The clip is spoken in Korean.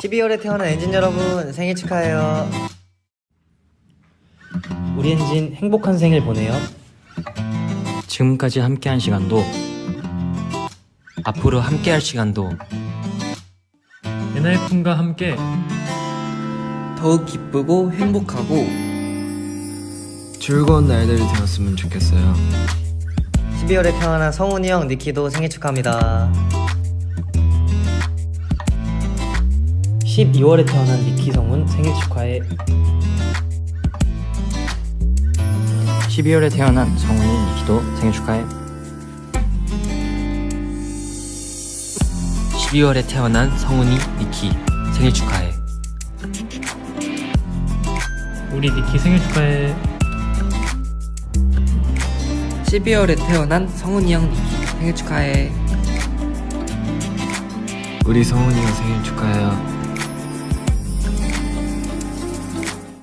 12월에 태어난 엔진 여러분 생일 축하해요. 우리 엔진 행복한 생일 보내요. 지금까지 함께한 시간도 앞으로 함께할 시간도 엔하이픈과 함께 더욱 기쁘고 행복하고 즐거운 날들이 되었으면 좋겠어요. 12월에 태어난 성훈이 형, 니키도 생일 축하합니다. 12월에 태어난 니키 성훈 생일 축하해. 12월에 태어난 성훈이 니키도 생일 축하해 12월에 태어난 성훈이 니키 생일 축하해 우리 니키 생일 축하해. 12월에 태어난 성훈이 형 니키 생일 축하해 우리 성훈이가 생일 축하해요.